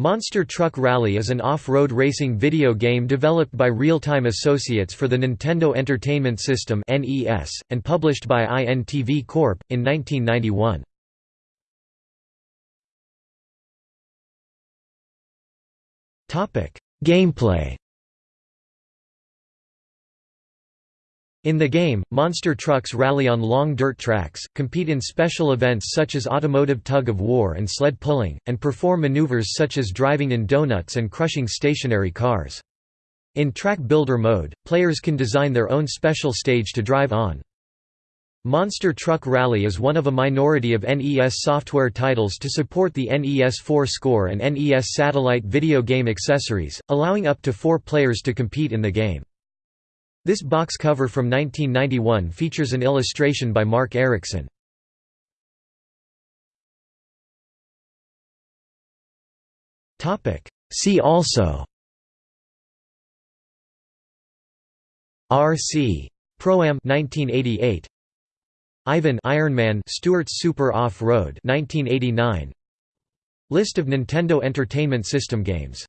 Monster Truck Rally is an off-road racing video game developed by Real-Time Associates for the Nintendo Entertainment System and published by INTV Corp. in 1991. Gameplay In the game, monster trucks rally on long dirt tracks, compete in special events such as automotive tug-of-war and sled pulling, and perform maneuvers such as driving in donuts and crushing stationary cars. In Track Builder mode, players can design their own special stage to drive on. Monster Truck Rally is one of a minority of NES software titles to support the NES 4 score and NES satellite video game accessories, allowing up to four players to compete in the game. This box cover from 1991 features an illustration by Mark Erickson. See also. RC Pro-Am 1988 Ivan Ironman Stewart's Super Off-Road 1989 List of Nintendo Entertainment System games